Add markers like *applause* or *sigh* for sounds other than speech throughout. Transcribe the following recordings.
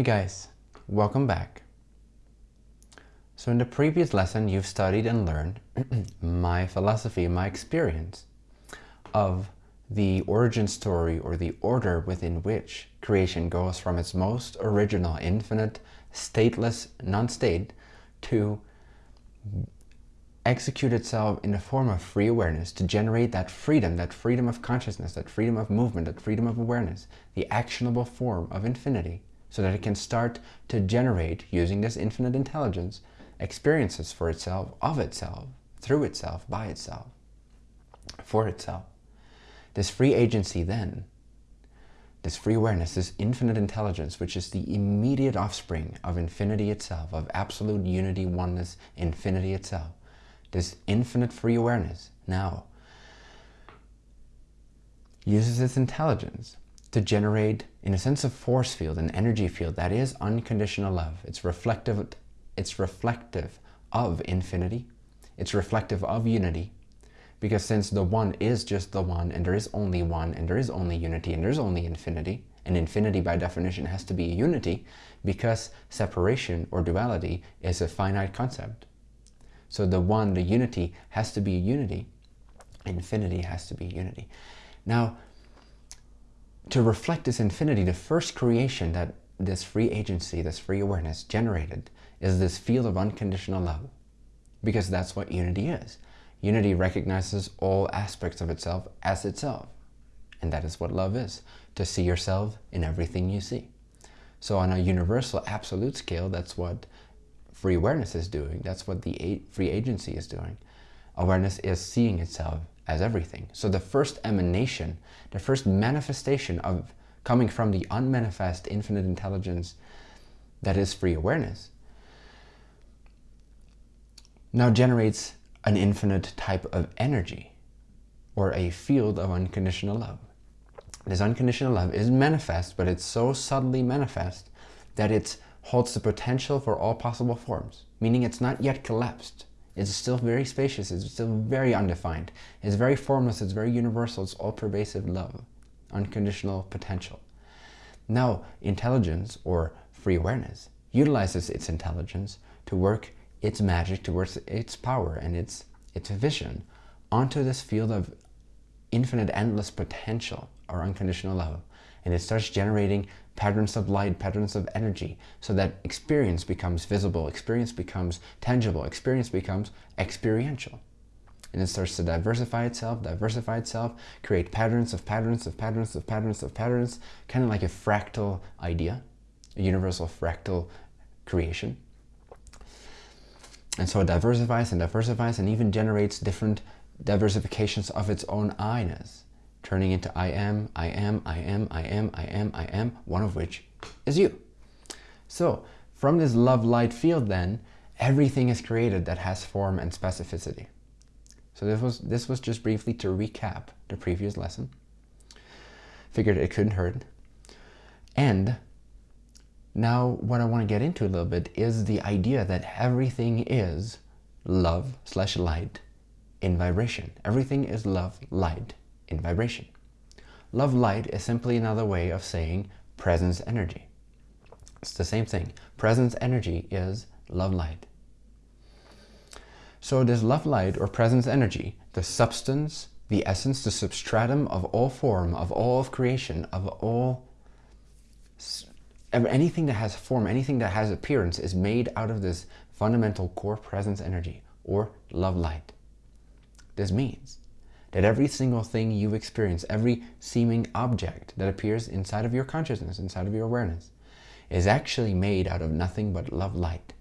Hey guys, welcome back. So in the previous lesson, you've studied and learned *clears throat* my philosophy, my experience of the origin story or the order within which creation goes from its most original, infinite, stateless, non-state to execute itself in the form of free awareness to generate that freedom, that freedom of consciousness, that freedom of movement, that freedom of awareness, the actionable form of infinity, so that it can start to generate, using this infinite intelligence, experiences for itself, of itself, through itself, by itself, for itself. This free agency then, this free awareness, this infinite intelligence, which is the immediate offspring of infinity itself, of absolute unity, oneness, infinity itself, this infinite free awareness now uses its intelligence to generate, in a sense, a force field, an energy field that is unconditional love. It's reflective, it's reflective of infinity. It's reflective of unity. Because since the one is just the one, and there is only one, and there is only unity, and there's only infinity, and infinity by definition has to be a unity, because separation or duality is a finite concept. So the one, the unity, has to be a unity. Infinity has to be unity. Now, to reflect this infinity, the first creation that this free agency, this free awareness generated is this field of unconditional love. Because that's what unity is. Unity recognizes all aspects of itself as itself. And that is what love is, to see yourself in everything you see. So on a universal absolute scale, that's what free awareness is doing. That's what the free agency is doing. Awareness is seeing itself as everything. So the first emanation, the first manifestation of coming from the unmanifest infinite intelligence that is free awareness now generates an infinite type of energy or a field of unconditional love. This unconditional love is manifest, but it's so subtly manifest that it holds the potential for all possible forms, meaning it's not yet collapsed. It's still very spacious, it's still very undefined. It's very formless, it's very universal, it's all-pervasive love, unconditional potential. Now, intelligence, or free awareness, utilizes its intelligence to work its magic, towards its power and its, its vision onto this field of infinite, endless potential, or unconditional love. And it starts generating patterns of light, patterns of energy, so that experience becomes visible, experience becomes tangible, experience becomes experiential. And it starts to diversify itself, diversify itself, create patterns of patterns of patterns of patterns of patterns, kind of like a fractal idea, a universal fractal creation. And so it diversifies and diversifies and even generates different diversifications of its own I-ness turning into I am, I am, I am, I am, I am, I am, one of which is you. So from this love light field then, everything is created that has form and specificity. So this was, this was just briefly to recap the previous lesson. Figured it couldn't hurt. And now what I want to get into a little bit is the idea that everything is love slash light in vibration. Everything is love, light in vibration. Love light is simply another way of saying presence energy. It's the same thing. Presence energy is love light. So this love light or presence energy, the substance, the essence, the substratum of all form, of all of creation, of all anything that has form, anything that has appearance is made out of this fundamental core presence energy or love light. This means that every single thing you experience, every seeming object that appears inside of your consciousness, inside of your awareness, is actually made out of nothing but love light.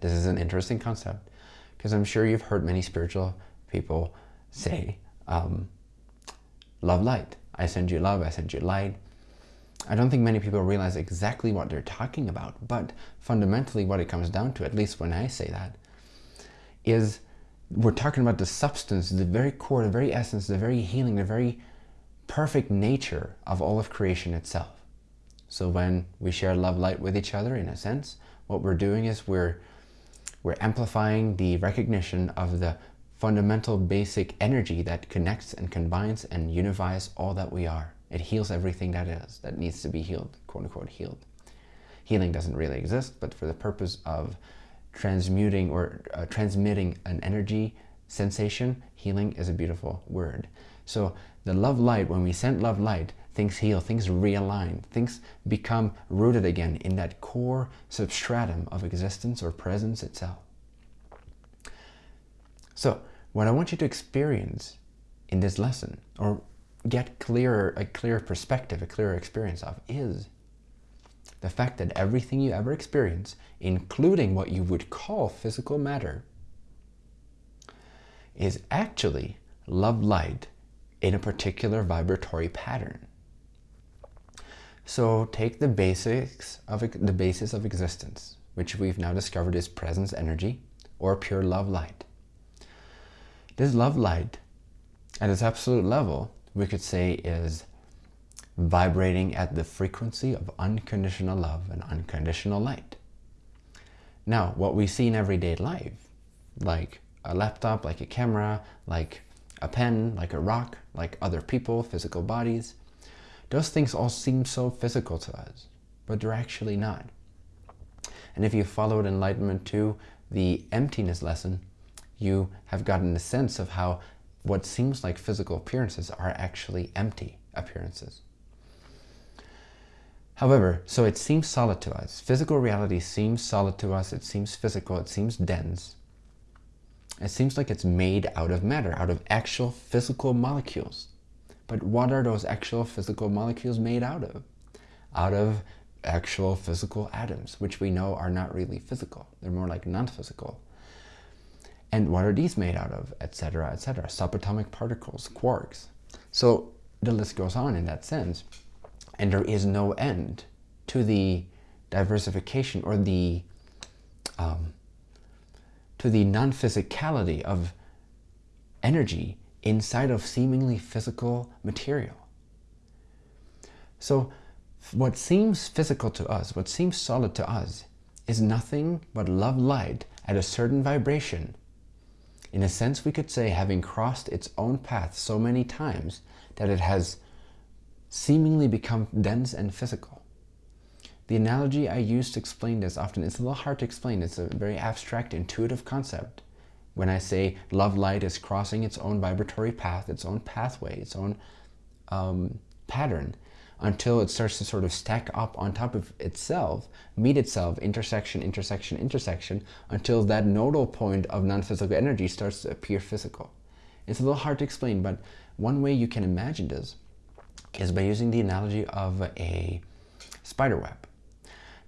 This is an interesting concept because I'm sure you've heard many spiritual people say, um, love light. I send you love, I send you light. I don't think many people realize exactly what they're talking about, but fundamentally what it comes down to, at least when I say that, is we're talking about the substance, the very core, the very essence, the very healing, the very perfect nature of all of creation itself. So when we share love light with each other, in a sense, what we're doing is we're, we're amplifying the recognition of the fundamental basic energy that connects and combines and unifies all that we are. It heals everything that is, that needs to be healed, quote unquote healed. healing doesn't really exist, but for the purpose of transmuting or uh, transmitting an energy sensation, healing is a beautiful word. So the love light, when we send love light, things heal, things realign, things become rooted again in that core substratum of existence or presence itself. So what I want you to experience in this lesson, or get clearer, a clearer perspective, a clearer experience of, is the fact that everything you ever experience, including what you would call physical matter, is actually love light in a particular vibratory pattern. So take the basics of the basis of existence, which we've now discovered is presence energy or pure love light. This love light, at its absolute level, we could say is vibrating at the frequency of unconditional love and unconditional light. Now, what we see in everyday life, like a laptop, like a camera, like a pen, like a rock, like other people, physical bodies, those things all seem so physical to us, but they're actually not. And if you followed Enlightenment 2, the emptiness lesson, you have gotten a sense of how what seems like physical appearances are actually empty appearances. However, so it seems solid to us. Physical reality seems solid to us. It seems physical. It seems dense. It seems like it's made out of matter, out of actual physical molecules. But what are those actual physical molecules made out of? Out of actual physical atoms, which we know are not really physical. They're more like non-physical. And what are these made out of, etc., etc.? Subatomic particles, quarks. So the list goes on in that sense. And there is no end to the diversification or the um, to the non-physicality of energy inside of seemingly physical material. So what seems physical to us, what seems solid to us, is nothing but love light at a certain vibration in a sense, we could say having crossed its own path so many times that it has seemingly become dense and physical. The analogy I use to explain this often, is a little hard to explain. It's a very abstract, intuitive concept. When I say love light is crossing its own vibratory path, its own pathway, its own um, pattern, until it starts to sort of stack up on top of itself, meet itself, intersection, intersection, intersection, until that nodal point of non-physical energy starts to appear physical. It's a little hard to explain, but one way you can imagine this is by using the analogy of a spider web.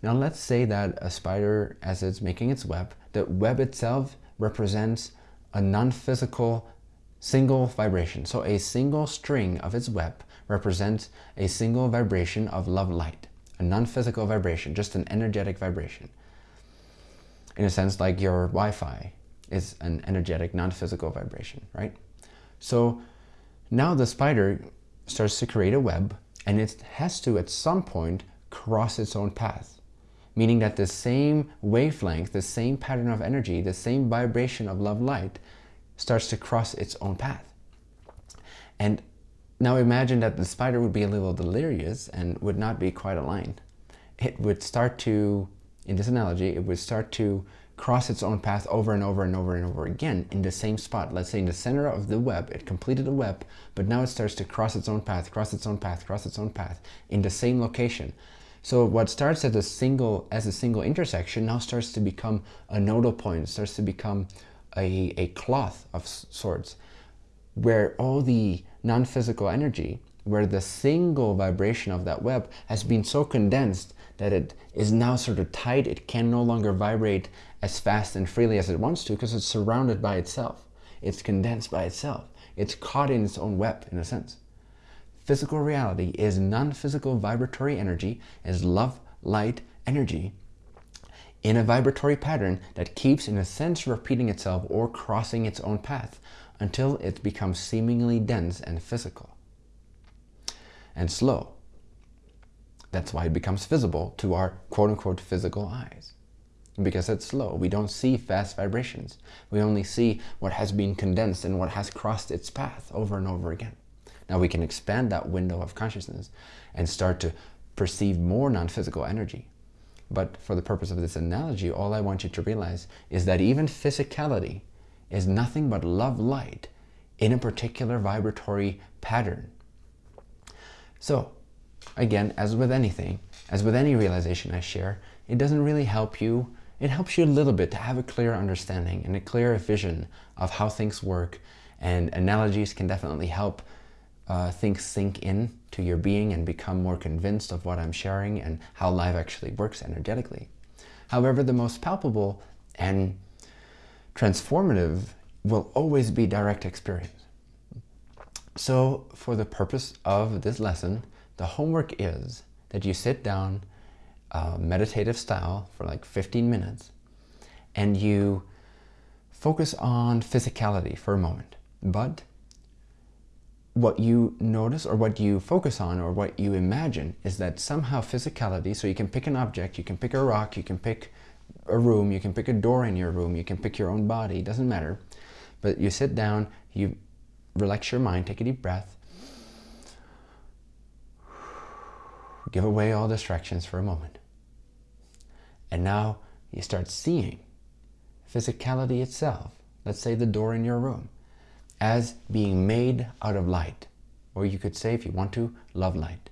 Now let's say that a spider, as it's making its web, the web itself represents a non-physical single vibration. So a single string of its web represents a single vibration of love light, a non-physical vibration, just an energetic vibration. In a sense, like your Wi-Fi is an energetic, non-physical vibration, right? So now the spider starts to create a web and it has to, at some point, cross its own path. Meaning that the same wavelength, the same pattern of energy, the same vibration of love light starts to cross its own path. And now imagine that the spider would be a little delirious and would not be quite aligned. It would start to, in this analogy, it would start to cross its own path over and over and over and over again in the same spot. Let's say in the center of the web, it completed the web, but now it starts to cross its own path, cross its own path, cross its own path in the same location. So what starts as a single as a single intersection now starts to become a nodal point, starts to become a, a cloth of sorts, where all the non-physical energy where the single vibration of that web has been so condensed that it is now sort of tight. It can no longer vibrate as fast and freely as it wants to because it's surrounded by itself. It's condensed by itself. It's caught in its own web, in a sense. Physical reality is non-physical vibratory energy, is love, light, energy, in a vibratory pattern that keeps, in a sense, repeating itself or crossing its own path until it becomes seemingly dense and physical and slow. That's why it becomes visible to our quote-unquote physical eyes. Because it's slow. We don't see fast vibrations. We only see what has been condensed and what has crossed its path over and over again. Now we can expand that window of consciousness and start to perceive more non-physical energy. But for the purpose of this analogy, all I want you to realize is that even physicality is nothing but love light in a particular vibratory pattern. So again, as with anything, as with any realization I share, it doesn't really help you. It helps you a little bit to have a clear understanding and a clearer vision of how things work. And analogies can definitely help uh, things sink in to your being and become more convinced of what I'm sharing and how life actually works energetically. However, the most palpable and transformative will always be direct experience. So for the purpose of this lesson, the homework is that you sit down uh, meditative style for like 15 minutes and you focus on physicality for a moment. But what you notice or what you focus on or what you imagine is that somehow physicality, so you can pick an object, you can pick a rock, you can pick a room, you can pick a door in your room, you can pick your own body, doesn't matter. But you sit down, you relax your mind, take a deep breath, give away all distractions for a moment. And now you start seeing physicality itself, let's say the door in your room, as being made out of light. Or you could say, if you want to, love light.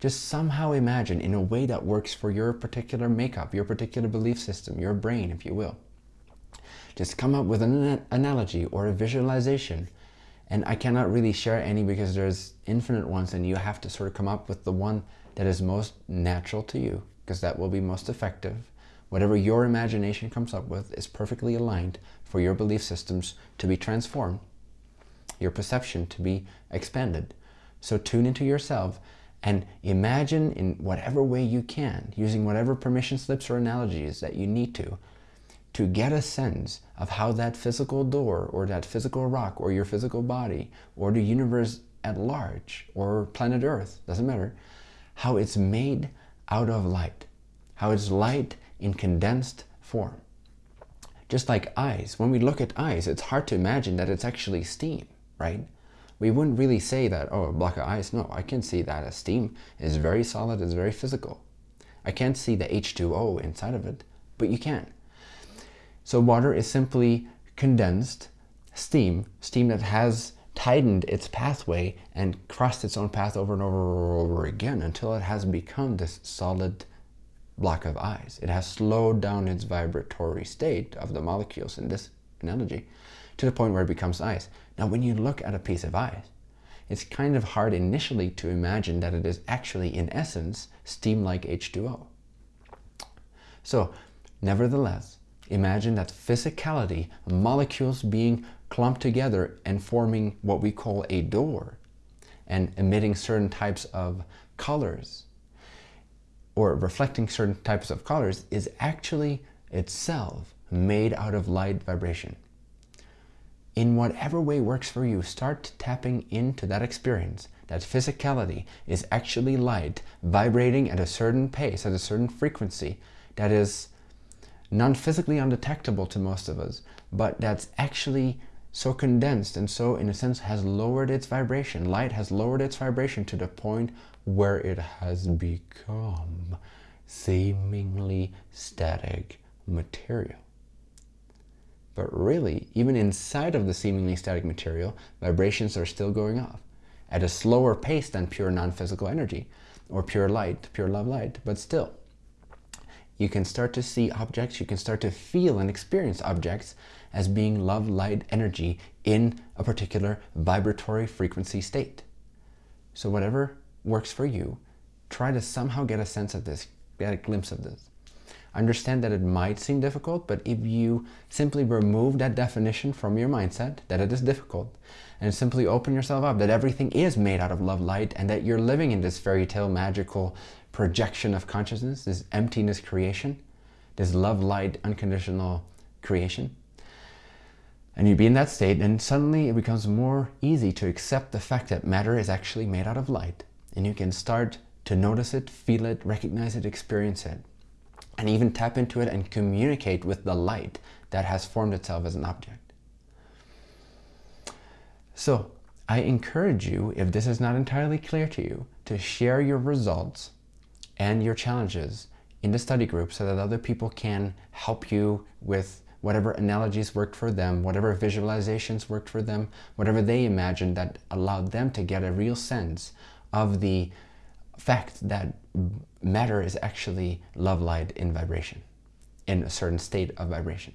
Just somehow imagine in a way that works for your particular makeup, your particular belief system, your brain, if you will. Just come up with an analogy or a visualization. And I cannot really share any because there's infinite ones and you have to sort of come up with the one that is most natural to you because that will be most effective. Whatever your imagination comes up with is perfectly aligned for your belief systems to be transformed your perception to be expanded. So tune into yourself and imagine in whatever way you can, using whatever permission slips or analogies that you need to, to get a sense of how that physical door or that physical rock or your physical body or the universe at large or planet Earth, doesn't matter, how it's made out of light, how it's light in condensed form. Just like eyes, when we look at eyes, it's hard to imagine that it's actually steam right? We wouldn't really say that, oh, a block of ice. No, I can see that a steam is very solid, it's very physical. I can't see the H2O inside of it, but you can. So water is simply condensed steam, steam that has tightened its pathway and crossed its own path over and over and over again until it has become this solid block of ice. It has slowed down its vibratory state of the molecules in this analogy to the point where it becomes ice. Now, when you look at a piece of ice, it's kind of hard initially to imagine that it is actually, in essence, steam like H2O. So, nevertheless, imagine that physicality, molecules being clumped together and forming what we call a door and emitting certain types of colors. Or reflecting certain types of colors is actually itself made out of light vibration. In whatever way works for you, start tapping into that experience, that physicality is actually light vibrating at a certain pace, at a certain frequency that is non-physically undetectable to most of us, but that's actually so condensed and so, in a sense, has lowered its vibration. Light has lowered its vibration to the point where it has become seemingly static material. But really, even inside of the seemingly static material, vibrations are still going off at a slower pace than pure non-physical energy or pure light, pure love light, but still. You can start to see objects, you can start to feel and experience objects as being love light energy in a particular vibratory frequency state. So whatever works for you, try to somehow get a sense of this, get a glimpse of this. Understand that it might seem difficult, but if you simply remove that definition from your mindset, that it is difficult, and simply open yourself up, that everything is made out of love light, and that you're living in this fairy tale magical projection of consciousness, this emptiness creation, this love light unconditional creation, and you be in that state, and suddenly it becomes more easy to accept the fact that matter is actually made out of light, and you can start to notice it, feel it, recognize it, experience it and even tap into it and communicate with the light that has formed itself as an object. So I encourage you, if this is not entirely clear to you, to share your results and your challenges in the study group so that other people can help you with whatever analogies worked for them, whatever visualizations worked for them, whatever they imagined that allowed them to get a real sense of the fact that matter is actually love light in vibration, in a certain state of vibration.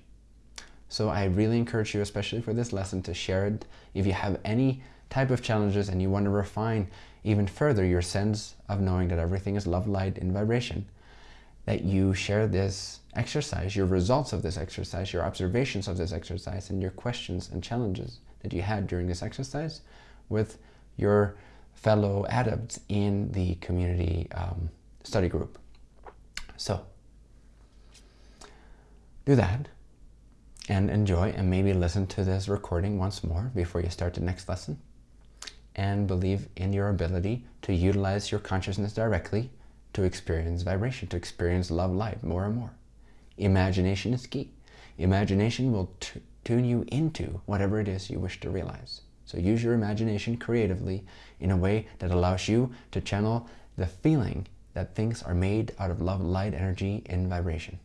So I really encourage you, especially for this lesson, to share it. If you have any type of challenges and you want to refine even further your sense of knowing that everything is love light in vibration, that you share this exercise, your results of this exercise, your observations of this exercise, and your questions and challenges that you had during this exercise with your fellow adepts in the community um, study group. So, do that and enjoy and maybe listen to this recording once more before you start the next lesson and believe in your ability to utilize your consciousness directly to experience vibration, to experience love light more and more. Imagination is key. Imagination will tune you into whatever it is you wish to realize. So use your imagination creatively in a way that allows you to channel the feeling that things are made out of love, light, energy, and vibration.